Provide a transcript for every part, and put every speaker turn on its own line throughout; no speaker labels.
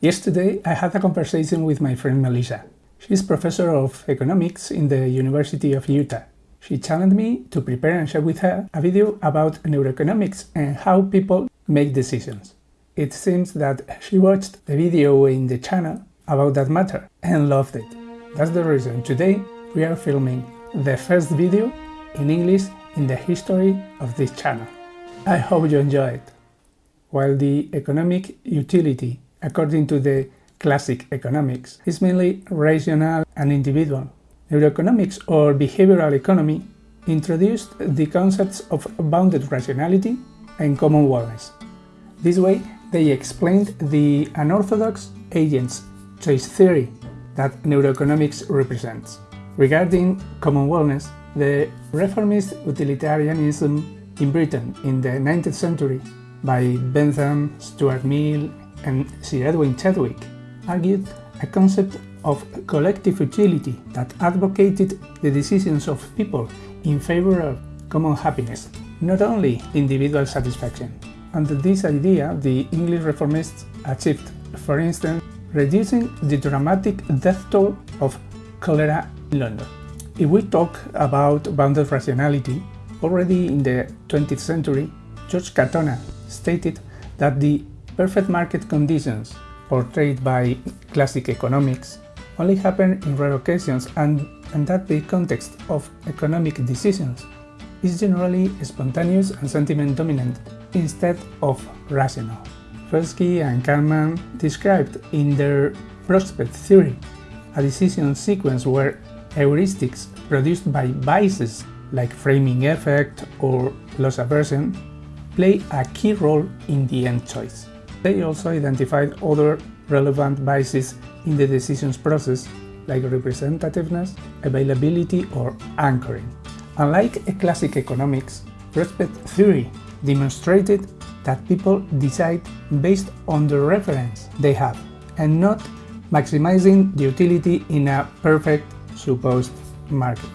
Yesterday I had a conversation with my friend Melissa. She's professor of economics in the University of Utah. She challenged me to prepare and share with her a video about neuroeconomics and how people make decisions. It seems that she watched the video in the channel about that matter and loved it. That's the reason today we are filming the first video in English in the history of this channel. I hope you enjoy it. While the economic utility, according to the classic economics, is mainly rational and individual, neuroeconomics or behavioral economy introduced the concepts of bounded rationality and common wellness. This way, they explained the unorthodox agents choice theory that neuroeconomics represents. Regarding common wellness, the reformist utilitarianism in Britain in the 19th century by Bentham, Stuart Mill and Sir Edwin Chadwick argued a concept of collective utility that advocated the decisions of people in favor of common happiness, not only individual satisfaction. Under this idea, the English reformists achieved, for instance, reducing the dramatic death toll of cholera in London. If we talk about bounded rationality, already in the 20th century, George Katona stated that the perfect market conditions portrayed by classic economics only happen in rare occasions and, and that the context of economic decisions is generally spontaneous and sentiment dominant instead of rational. Tversky and Kahneman described in their prospect theory a decision sequence where heuristics produced by biases like framing effect or loss aversion play a key role in the end choice. They also identified other relevant biases in the decisions process like representativeness, availability or anchoring. Unlike a classic economics, prospect theory demonstrated that people decide based on the reference they have and not maximizing the utility in a perfect supposed market.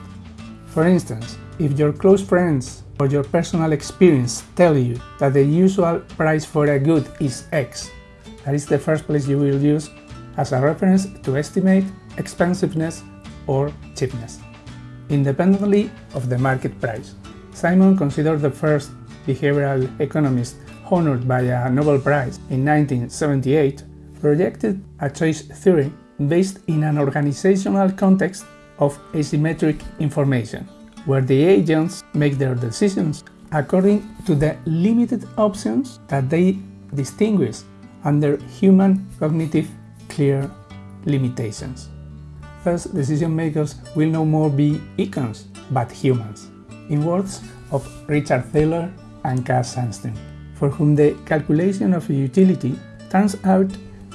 For instance, if your close friends or your personal experience tell you that the usual price for a good is X, that is the first place you will use as a reference to estimate expensiveness or cheapness, independently of the market price. Simon considered the first behavioral economist honored by a Nobel Prize in 1978, projected a choice theory based in an organizational context of asymmetric information, where the agents make their decisions according to the limited options that they distinguish under human cognitive clear limitations. Thus, decision makers will no more be Econs, but humans, in words of Richard Thaler and Cass Sunstein, for whom the calculation of utility turns out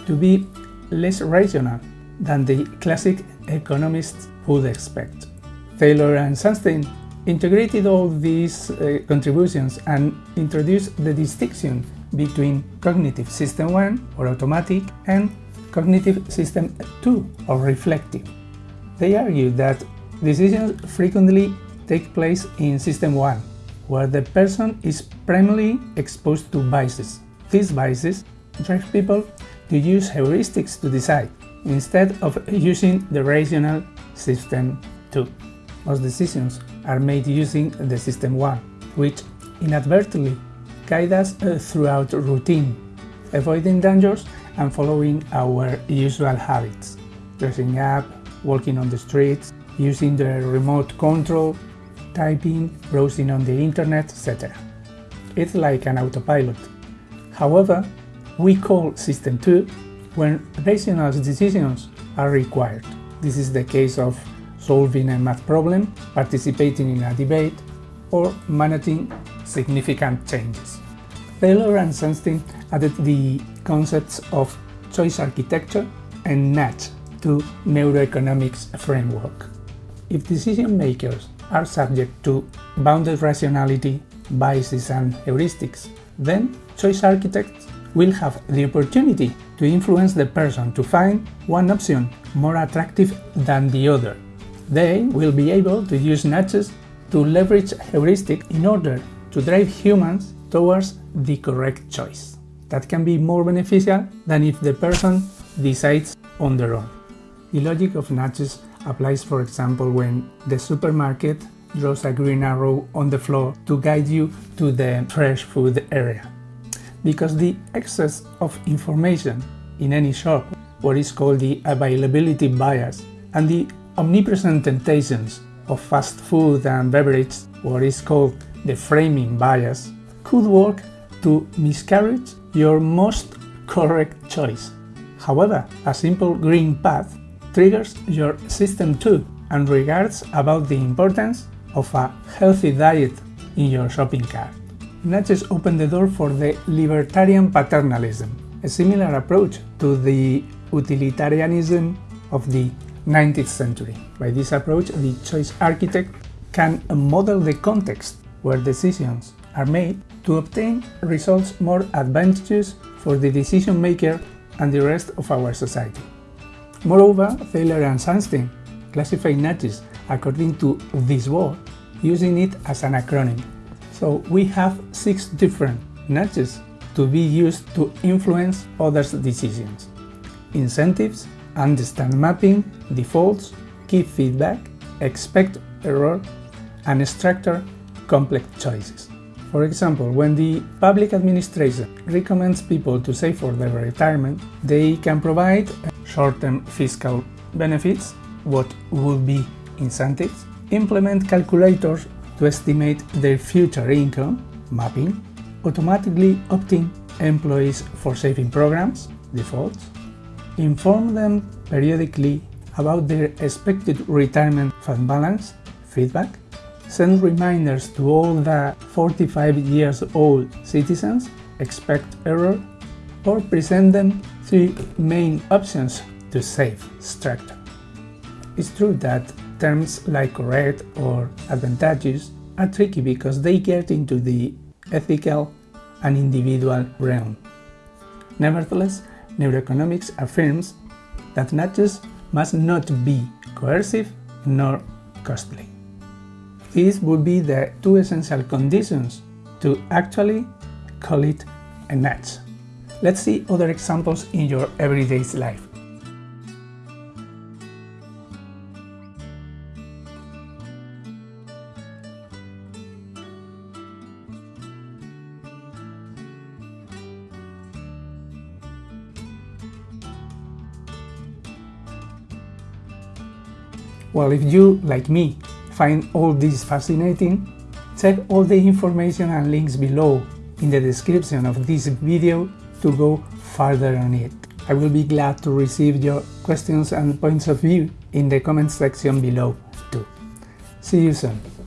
to be less rational than the classic economists would expect. Thaler and Sunstein integrated all these uh, contributions and introduced the distinction between cognitive system 1 or automatic and cognitive system 2 or reflective. They argue that decisions frequently take place in system 1 where the person is primarily exposed to biases. These biases drive people to use heuristics to decide, instead of using the rational system 2. Most decisions are made using the system 1, which inadvertently guide us uh, throughout routine, avoiding dangers and following our usual habits, dressing up, walking on the streets, using the remote control, typing, browsing on the internet, etc. It's like an autopilot. However, we call System 2 when rational decisions are required. This is the case of solving a math problem, participating in a debate, or managing significant changes. Thaler and Sunstein added the concepts of choice architecture and nudge to neuroeconomics framework. If decision makers are subject to bounded rationality, biases and heuristics, then choice architects will have the opportunity to influence the person to find one option more attractive than the other. They will be able to use nudges to leverage heuristic in order to drive humans towards the correct choice. That can be more beneficial than if the person decides on their own. The logic of nudges applies for example when the supermarket draws a green arrow on the floor to guide you to the fresh food area. Because the excess of information in any shop, what is called the availability bias, and the omnipresent temptations of fast food and beverage, what is called the framing bias, could work to miscarriage your most correct choice. However, a simple green path triggers your system too and regards about the importance of a healthy diet in your shopping cart. Nudges open the door for the libertarian paternalism, a similar approach to the utilitarianism of the 19th century. By this approach, the choice architect can model the context where decisions are made to obtain results more advantageous for the decision maker and the rest of our society. Moreover, Thaler and Sunstein classify nudges according to this word, using it as an acronym. So we have six different nudges to be used to influence others' decisions. Incentives, understand mapping, defaults, key feedback, expect error, and structure complex choices. For example, when the public administration recommends people to save for their retirement, they can provide uh, short-term fiscal benefits, what would be incentives, implement calculators to estimate their future income, mapping, automatically opting employees for saving programs, defaults, inform them periodically about their expected retirement fund balance, feedback, send reminders to all the 45 years old citizens, expect error, or present them three main options to save structure. It's true that terms like correct or advantageous are tricky because they get into the ethical and individual realm. Nevertheless, neuroeconomics affirms that nudges must not be coercive nor costly. These would be the two essential conditions to actually call it a nudge. Let's see other examples in your everyday life. Well, if you, like me, find all this fascinating, check all the information and links below in the description of this video to go further on it. I will be glad to receive your questions and points of view in the comment section below too. See you soon.